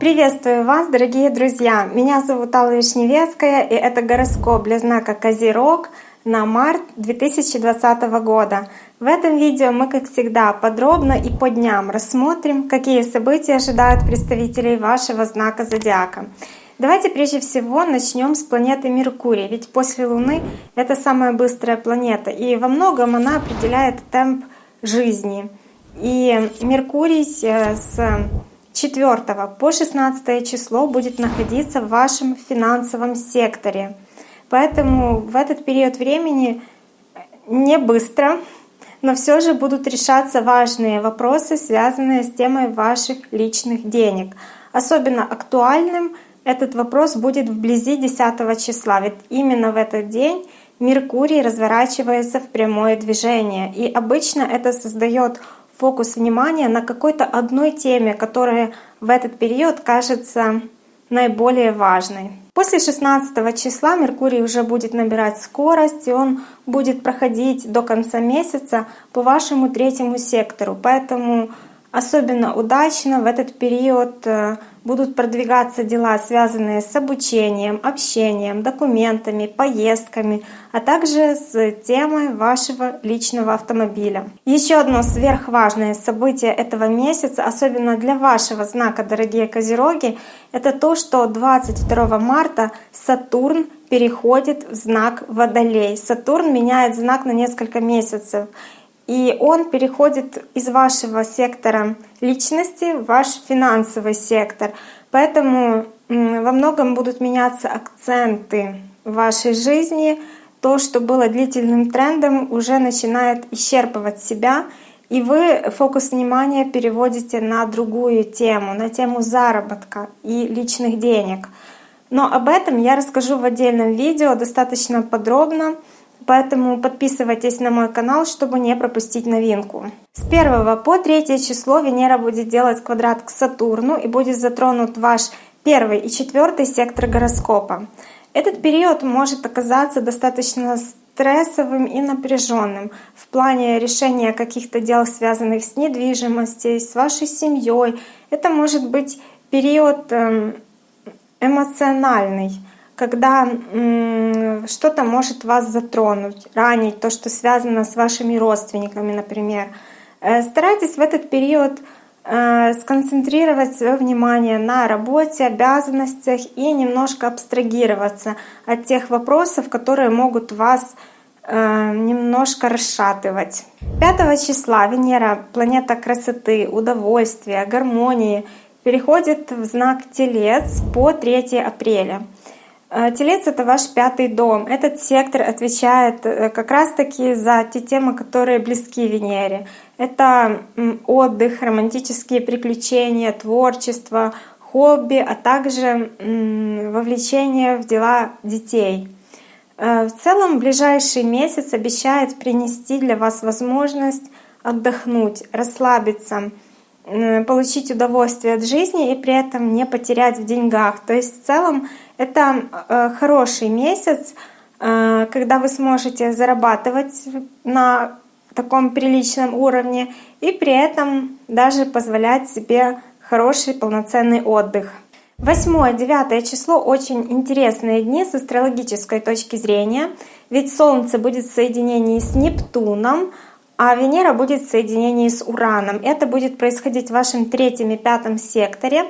Приветствую вас, дорогие друзья! Меня зовут Алла Вишневецкая, и это гороскоп для знака Козерог на март 2020 года. В этом видео мы, как всегда, подробно и по дням рассмотрим, какие события ожидают представителей вашего знака Зодиака. Давайте прежде всего начнем с планеты Меркурий, ведь после Луны это самая быстрая планета, и во многом она определяет темп жизни. И Меркурий э, с 4 по 16 число будет находиться в вашем финансовом секторе. Поэтому в этот период времени не быстро, но все же будут решаться важные вопросы, связанные с темой ваших личных денег. Особенно актуальным этот вопрос будет вблизи 10 числа, ведь именно в этот день Меркурий разворачивается в прямое движение. И обычно это создает фокус внимания на какой-то одной теме, которая в этот период кажется наиболее важной. После 16 числа Меркурий уже будет набирать скорость, и он будет проходить до конца месяца по вашему третьему сектору. Поэтому особенно удачно в этот период э, будут продвигаться дела, связанные с обучением, общением, документами, поездками, а также с темой вашего личного автомобиля. Еще одно сверхважное событие этого месяца, особенно для вашего знака, дорогие козероги, это то, что 22 марта Сатурн переходит в знак Водолей. Сатурн меняет знак на несколько месяцев. И он переходит из вашего сектора личности в ваш финансовый сектор. Поэтому во многом будут меняться акценты в вашей жизни. То, что было длительным трендом, уже начинает исчерпывать себя, и вы фокус внимания переводите на другую тему, на тему заработка и личных денег. Но об этом я расскажу в отдельном видео достаточно подробно. Поэтому подписывайтесь на мой канал, чтобы не пропустить новинку. С 1 по 3 число Венера будет делать квадрат к Сатурну и будет затронут ваш первый и четвертый сектор гороскопа. Этот период может оказаться достаточно стрессовым и напряженным в плане решения каких-то дел, связанных с недвижимостью, с вашей семьей. Это может быть период эм, эмоциональный когда что-то может вас затронуть, ранить, то, что связано с вашими родственниками, например. Э, старайтесь в этот период э, сконцентрировать свое внимание на работе, обязанностях и немножко абстрагироваться от тех вопросов, которые могут вас э, немножко расшатывать. 5 числа Венера, планета красоты, удовольствия, гармонии, переходит в знак Телец по 3 апреля. Э, телец — это ваш пятый дом. Этот сектор отвечает э, как раз-таки за те темы, которые близки Венере. Это отдых, романтические приключения, творчество, хобби, а также вовлечение в дела детей. Э, в целом, ближайший месяц обещает принести для вас возможность отдохнуть, расслабиться, получить удовольствие от жизни и при этом не потерять в деньгах. То есть в целом это э, хороший месяц, э, когда вы сможете зарабатывать на таком приличном уровне и при этом даже позволять себе хороший полноценный отдых. 8-9 число очень интересные дни с астрологической точки зрения, ведь Солнце будет в соединении с Нептуном, а Венера будет в соединении с Ураном. Это будет происходить в вашем третьем и пятом секторе.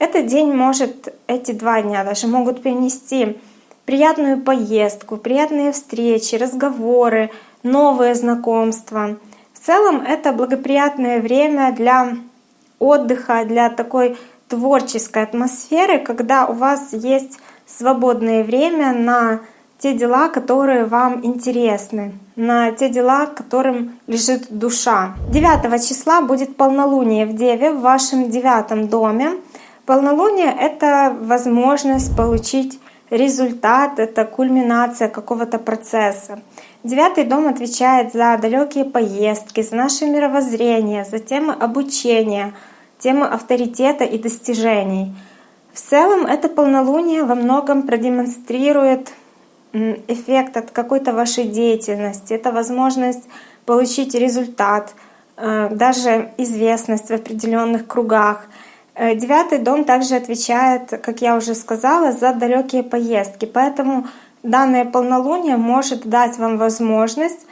Этот день может, эти два дня даже могут принести приятную поездку, приятные встречи, разговоры, новые знакомства. В целом это благоприятное время для отдыха, для такой творческой атмосферы, когда у вас есть свободное время на те дела, которые вам интересны, на те дела, которым лежит душа. 9 числа будет полнолуние в Деве в вашем девятом доме. Полнолуние — это возможность получить результат, это кульминация какого-то процесса. Девятый дом отвечает за далекие поездки, за наше мировоззрение, за темы обучения, темы авторитета и достижений. В целом это полнолуние во многом продемонстрирует эффект от какой-то вашей деятельности, это возможность получить результат — даже известность в определенных кругах. Девятый дом также отвечает, как я уже сказала, за далекие поездки. Поэтому данное полнолуние может дать вам возможность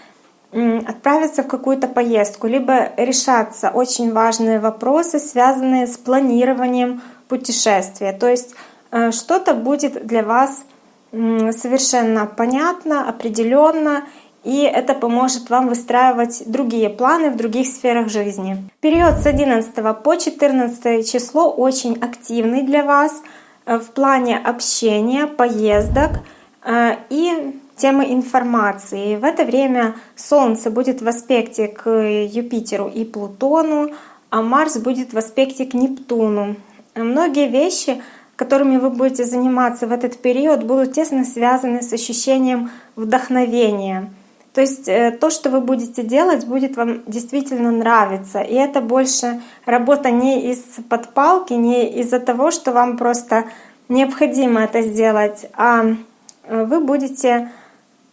отправиться в какую-то поездку, либо решаться очень важные вопросы, связанные с планированием путешествия. То есть э, что-то будет для вас совершенно понятно, определенно, и это поможет вам выстраивать другие планы в других сферах жизни. Период с 11 по 14 число очень активный для вас э, в плане общения, поездок э, и темы информации. В это время Солнце будет в аспекте к Юпитеру и Плутону, а Марс будет в аспекте к Нептуну. Многие вещи, которыми вы будете заниматься в этот период, будут тесно связаны с ощущением вдохновения. То есть э, то, что вы будете делать, будет вам действительно нравиться. И это больше работа не из подпалки, не из-за того, что вам просто необходимо это сделать, а э, вы будете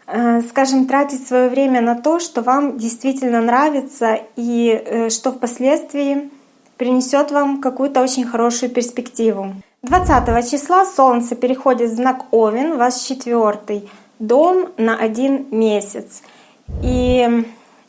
Э, скажем, тратить свое время на то, что вам действительно нравится и что впоследствии принесет вам какую-то очень хорошую перспективу. 20 числа Солнце переходит в знак Овен, ваш четвертый дом на один месяц. И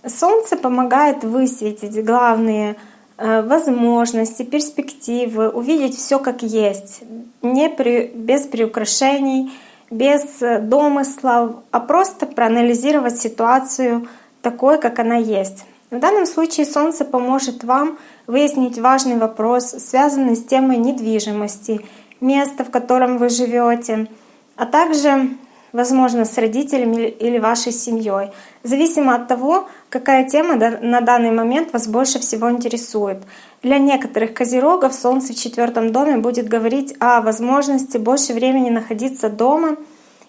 Солнце помогает высветить главные э, возможности, перспективы, увидеть все как есть, не при, без приукрашений, без э, домыслов, а просто проанализировать ситуацию такой, как она есть. В данном случае Солнце поможет вам выяснить важный вопрос, связанный с темой недвижимости, места, в котором вы живете, а также возможно, с родителями или вашей семьей. Зависимо от того, какая тема на данный момент вас больше всего интересует. Для некоторых козерогов Солнце в четвертом доме будет говорить о возможности больше времени находиться дома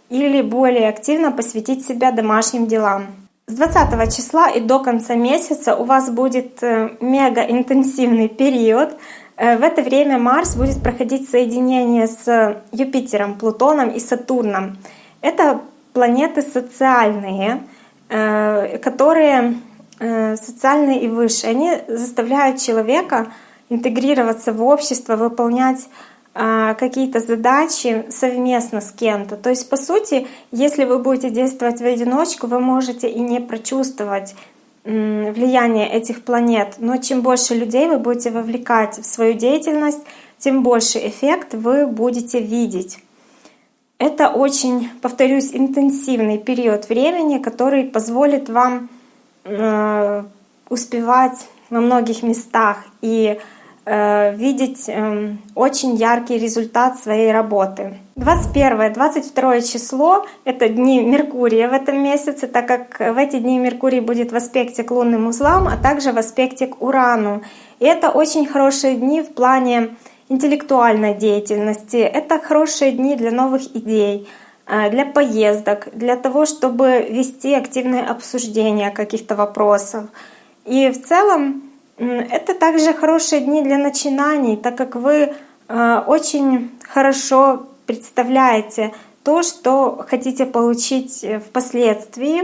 или более активно посвятить себя домашним делам. С 20 числа и до конца месяца у вас будет э, мега интенсивный период. Э, в это время Марс будет проходить соединение с Юпитером, Плутоном и Сатурном. Это планеты социальные, э, которые э, социальные и выше. Они заставляют человека интегрироваться в общество, выполнять э, какие-то задачи совместно с кем-то. То есть, по сути, если вы будете действовать в одиночку, вы можете и не прочувствовать влияние этих планет. Но чем больше людей вы будете вовлекать в свою деятельность, тем больше эффект вы будете видеть. Это очень, повторюсь, интенсивный период времени, который позволит вам э, успевать во многих местах и э, видеть э, очень яркий результат своей работы. 21-22 число — это дни Меркурия в этом месяце, так как в эти дни Меркурий будет в аспекте к лунным узлам, а также в аспекте к Урану. И это очень хорошие дни в плане интеллектуальной деятельности. Это хорошие дни для новых идей, э, для поездок, для того, чтобы вести активные обсуждения каких-то вопросов. И в целом это также хорошие дни для начинаний, так как вы э, очень хорошо представляете то, что хотите получить впоследствии,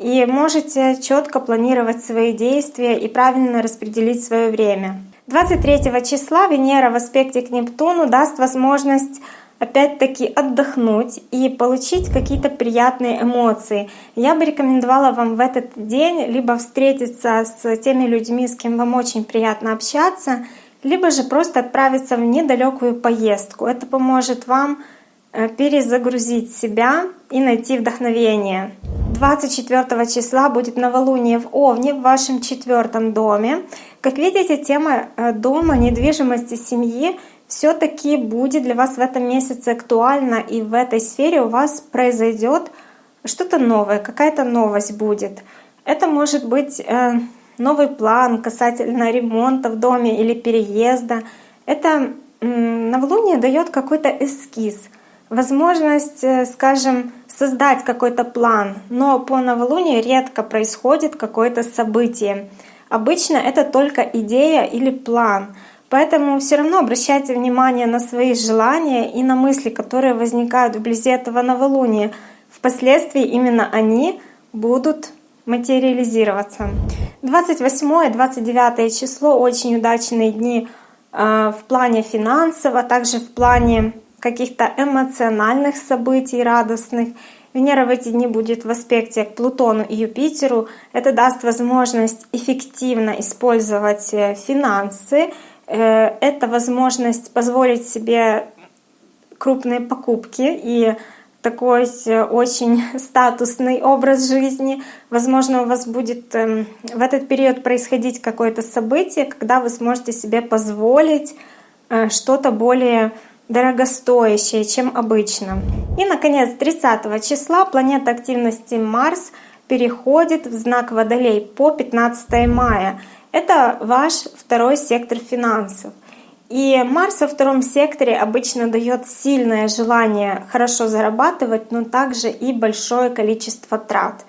и можете четко планировать свои действия и правильно распределить свое время. 23 числа Венера в аспекте к Нептуну даст возможность опять-таки отдохнуть и получить какие-то приятные эмоции. Я бы рекомендовала вам в этот день либо встретиться с теми людьми, с кем вам очень приятно общаться, либо же просто отправиться в недалекую поездку. Это поможет вам э, перезагрузить себя и найти вдохновение. 24 числа будет новолуние в Овне в вашем четвертом доме. Как видите, тема э, дома, недвижимости, семьи все-таки будет для вас в этом месяце актуальна, и в этой сфере у вас произойдет что-то новое, какая-то новость будет. Это может быть э, новый план касательно ремонта в доме или переезда. Это новолуние дает какой-то эскиз, возможность, э, скажем, создать какой-то план, но по новолунию редко происходит какое-то событие. Обычно это только идея или план. Поэтому все равно обращайте внимание на свои желания и на мысли, которые возникают вблизи этого новолуния. Впоследствии именно они будут материализироваться. 28-29 число очень удачные дни э, в плане финансов, а также в плане каких-то эмоциональных событий радостных. Венера в эти дни будет в аспекте к Плутону и Юпитеру. Это даст возможность эффективно использовать э, финансы. Э, это возможность позволить себе крупные покупки и такой э, очень статусный образ жизни. Возможно, у вас будет эм, в этот период происходить какое-то событие, когда вы сможете себе позволить что-то более дорогостоящее, чем обычно. И, наконец, 30 числа планета активности Марс переходит в знак Водолей по 15 мая. Это ваш второй сектор финансов. И Марс во втором секторе обычно дает сильное желание хорошо зарабатывать, но также и большое количество трат.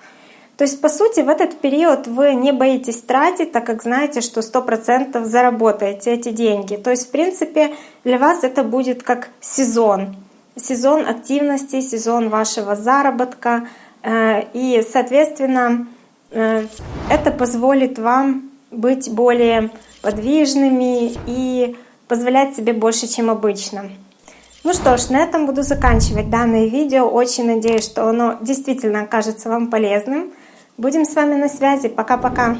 То есть, по сути, в этот период вы не боитесь тратить, так как знаете, что 100% заработаете эти деньги. То есть, в принципе, для вас это будет как сезон. Сезон активности, сезон вашего заработка. Э, и, соответственно, э, это позволит вам быть более подвижными и позволять себе больше, чем обычно. Ну что ж, на этом буду заканчивать данное видео. Очень надеюсь, что оно действительно окажется вам полезным. Будем с вами на связи. Пока-пока.